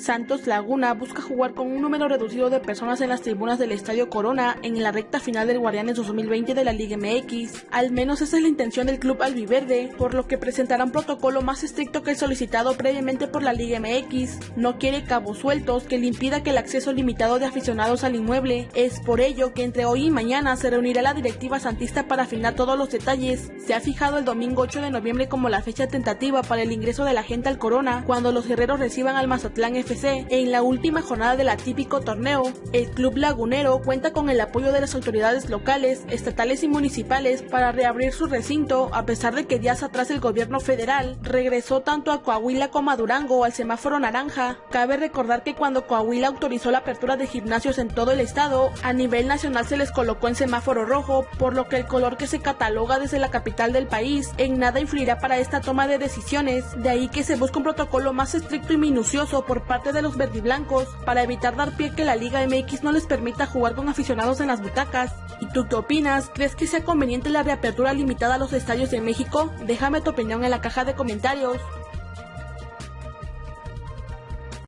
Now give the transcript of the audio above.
Santos Laguna busca jugar con un número reducido de personas en las tribunas del Estadio Corona en la recta final del Guardianes 2020 de la Liga MX. Al menos esa es la intención del club albiverde, por lo que presentará un protocolo más estricto que el solicitado previamente por la Liga MX. No quiere cabos sueltos que le impida que el acceso limitado de aficionados al inmueble. Es por ello que entre hoy y mañana se reunirá la directiva santista para afinar todos los detalles. Se ha fijado el domingo 8 de noviembre como la fecha tentativa para el ingreso de la gente al Corona, cuando los guerreros reciban al Mazatlán en la última jornada del atípico torneo. El club lagunero cuenta con el apoyo de las autoridades locales, estatales y municipales para reabrir su recinto, a pesar de que días atrás el gobierno federal regresó tanto a Coahuila como a Durango al semáforo naranja. Cabe recordar que cuando Coahuila autorizó la apertura de gimnasios en todo el estado, a nivel nacional se les colocó en semáforo rojo, por lo que el color que se cataloga desde la capital del país en nada influirá para esta toma de decisiones, de ahí que se busca un protocolo más estricto y minucioso por parte de los verdiblancos para evitar dar pie que la Liga MX no les permita jugar con aficionados en las butacas. ¿Y tú qué opinas? ¿Crees que sea conveniente la reapertura limitada a los estadios de México? Déjame tu opinión en la caja de comentarios.